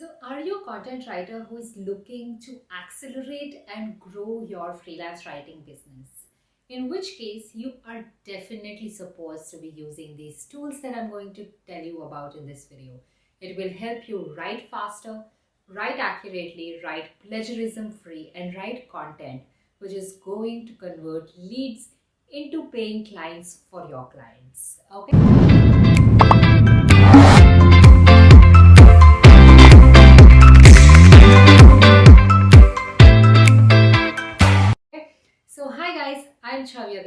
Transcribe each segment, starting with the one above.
So, are you a content writer who is looking to accelerate and grow your freelance writing business? In which case, you are definitely supposed to be using these tools that I'm going to tell you about in this video. It will help you write faster, write accurately, write plagiarism free, and write content which is going to convert leads into paying clients for your clients. Okay.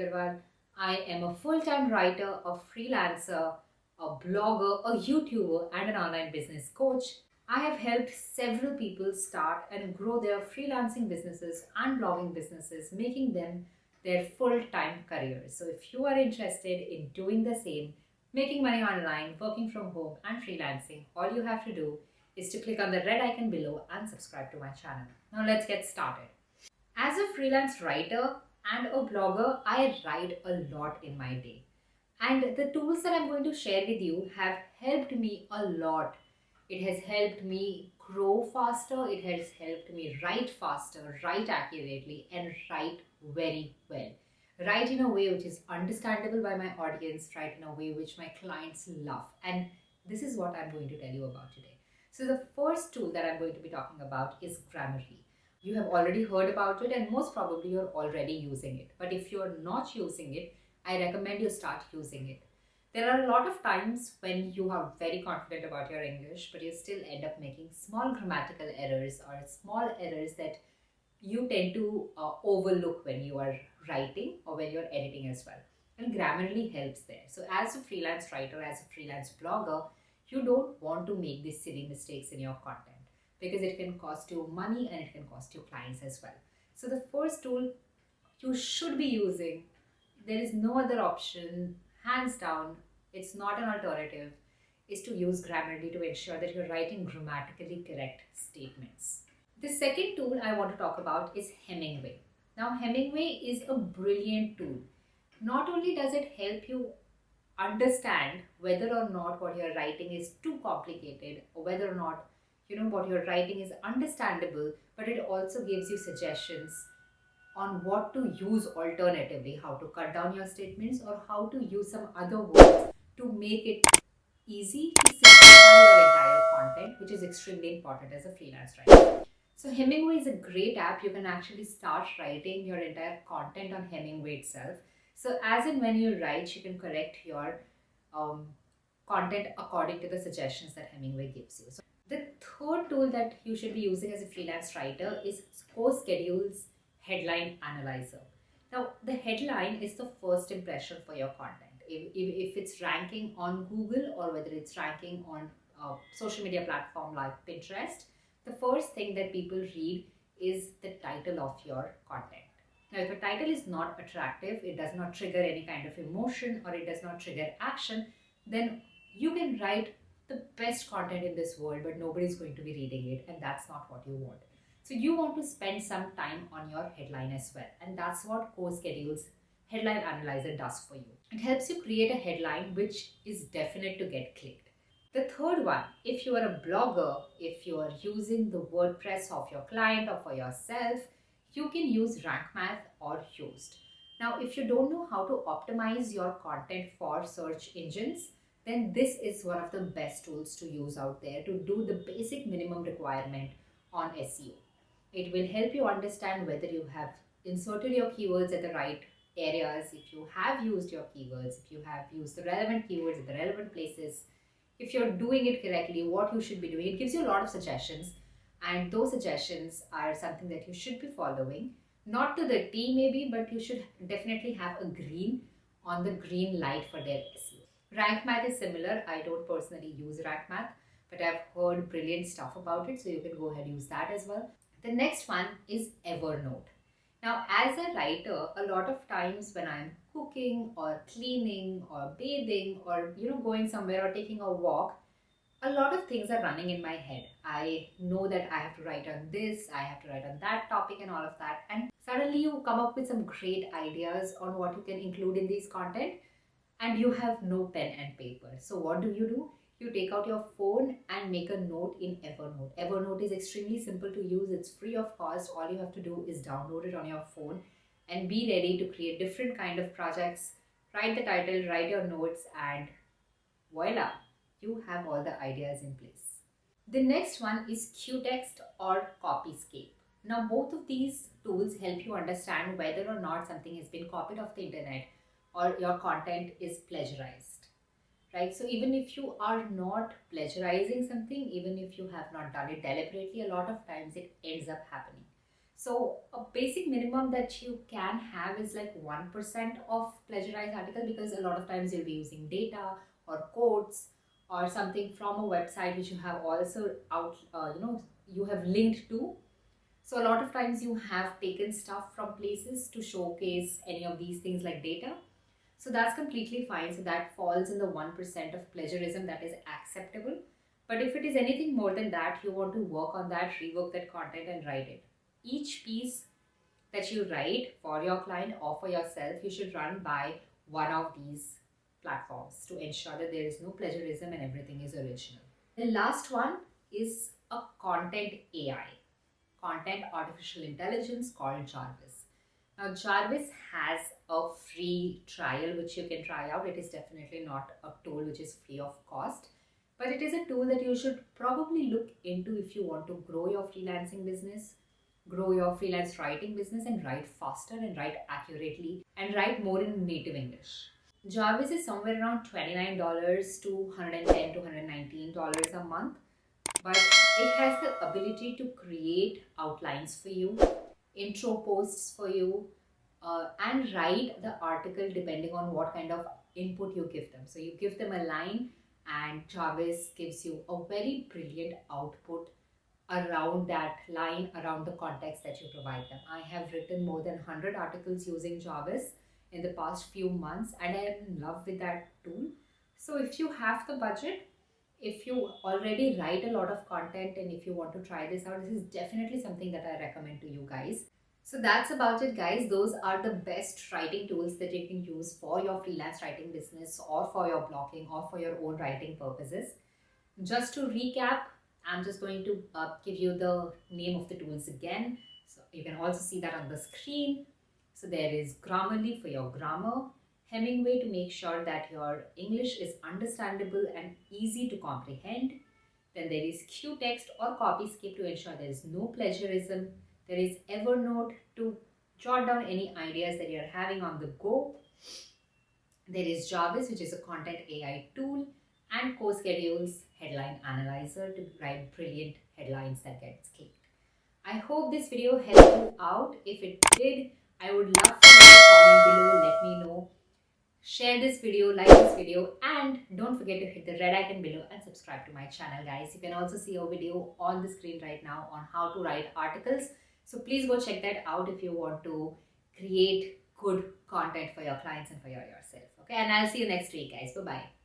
Agarwal. I am a full time writer, a freelancer, a blogger, a YouTuber, and an online business coach. I have helped several people start and grow their freelancing businesses and blogging businesses, making them their full time careers. So, if you are interested in doing the same, making money online, working from home, and freelancing, all you have to do is to click on the red icon below and subscribe to my channel. Now, let's get started. As a freelance writer and a blogger, I write a lot in my day. And the tools that I'm going to share with you have helped me a lot. It has helped me grow faster, it has helped me write faster, write accurately, and write very well. Write in a way which is understandable by my audience, write in a way which my clients love. And this is what I'm going to tell you about today. So, the first tool that I'm going to be talking about is Grammarly you have already heard about it and most probably you're already using it. But if you're not using it, I recommend you start using it. There are a lot of times when you are very confident about your English, but you still end up making small grammatical errors or small errors that you tend to uh, overlook when you are writing or when you're editing as well. And Grammarly helps there. So, as a freelance writer, as a freelance blogger, you don't want to make these silly mistakes in your content because it can cost you money and it can cost you clients as well. So the first tool you should be using, there is no other option, hands down, it's not an alternative, is to use Grammarly to ensure that you're writing grammatically correct statements. The second tool I want to talk about is Hemingway. Now Hemingway is a brilliant tool. Not only does it help you understand whether or not what you're writing is too complicated or whether or not you know what you're writing is understandable but it also gives you suggestions on what to use alternatively how to cut down your statements or how to use some other words to make it easy to simplify your entire content which is extremely important as a freelance writer. So hemingway is a great app. You can actually start writing your entire content on hemingway itself. So as and when you write you can correct your um, content according to the suggestions that hemingway gives you. So the third tool that you should be using as a freelance writer is CoSchedule's Headline Analyzer. Now, the headline is the first impression for your content. If, if, if it's ranking on Google or whether it's ranking on a social media platform like Pinterest, the first thing that people read is the title of your content. Now, if a title is not attractive, it does not trigger any kind of emotion or it does not trigger action, then you can write the best content in this world, but nobody's going to be reading it, and that's not what you want. So you want to spend some time on your headline as well, and that's what CoSchedule's Headline Analyzer does for you. It helps you create a headline which is definite to get clicked. The third one, if you are a blogger, if you are using the WordPress of your client or for yourself, you can use Rank Math or Yoast. Now, if you don't know how to optimize your content for search engines, then this is one of the best tools to use out there to do the basic minimum requirement on SEO. It will help you understand whether you have inserted your keywords at the right areas, if you have used your keywords, if you have used the relevant keywords at the relevant places, if you're doing it correctly, what you should be doing. It gives you a lot of suggestions, and those suggestions are something that you should be following. Not to the T, maybe, but you should definitely have a green on the green light for their SEO. Rank Math is similar. I don't personally use Rank Math, but I've heard brilliant stuff about it, so you can go ahead use that as well. The next one is Evernote. Now, as a writer, a lot of times when I'm cooking or cleaning or bathing or you know going somewhere or taking a walk, a lot of things are running in my head. I know that I have to write on this, I have to write on that topic and all of that. And suddenly you come up with some great ideas on what you can include in these content and you have no pen and paper. So what do you do? you take out your phone and make a note in Evernote. Evernote is extremely simple to use, it's free of cost. All you have to do is download it on your phone and be ready to create different kind of projects. Write the title, write your notes and voila, you have all the ideas in place. The next one is Quetext or Copyscape. Now both of these tools help you understand whether or not something has been copied off the internet or your content is plagiarized right? So even if you are not plagiarizing something even if you have not done it deliberately a lot of times it ends up happening. So a basic minimum that you can have is like 1% of plagiarized article because a lot of times you'll be using data or quotes or something from a website which you have also out uh, you know you have linked to. So a lot of times you have taken stuff from places to showcase any of these things like data so that's completely fine. So that falls in the 1% of plagiarism that is acceptable. But if it is anything more than that, you want to work on that, rework that content and write it. Each piece that you write for your client or for yourself, you should run by one of these platforms to ensure that there is no plagiarism and everything is original. The last one is a content AI, content artificial intelligence called Jarvis. Now Jarvis has a free trial which you can try out. It is definitely not a tool which is free of cost, but it is a tool that you should probably look into if you want to grow your freelancing business, grow your freelance writing business and write faster and write accurately and write more in native English. Jarvis is somewhere around $29 to $110 to $119 a month, but it has the ability to create outlines for you intro posts for you uh, and write the article depending on what kind of input you give them. So you give them a line and Jarvis gives you a very brilliant output around that line, around the context that you provide them. I have written more than 100 articles using Jarvis in the past few months and I am in love with that tool. So if you have the budget, if you already write a lot of content and if you want to try this out, this is definitely something that I recommend to you guys. So that's about it guys. Those are the best writing tools that you can use for your freelance writing business or for your blogging or for your own writing purposes. Just to recap, I'm just going to uh, give you the name of the tools again. So you can also see that on the screen. So there is Grammarly for your grammar, Hemingway to make sure that your English is understandable and easy to comprehend. Then there is Quetext or Copyscape to ensure there is no plagiarism. There is Evernote to jot down any ideas that you're having on the go. There is Jarvis, which is a content AI tool, and CoSchedules Headline Analyzer to write brilliant headlines that get clicked. I hope this video helped you out. If it did, I would love for you to comment below. Let me know share this video, like this video and don't forget to hit the red icon below and subscribe to my channel guys. You can also see a video on the screen right now on how to write articles. So please go check that out if you want to create good content for your clients and for your yourself. Okay, and I'll see you next week guys. Bye-bye.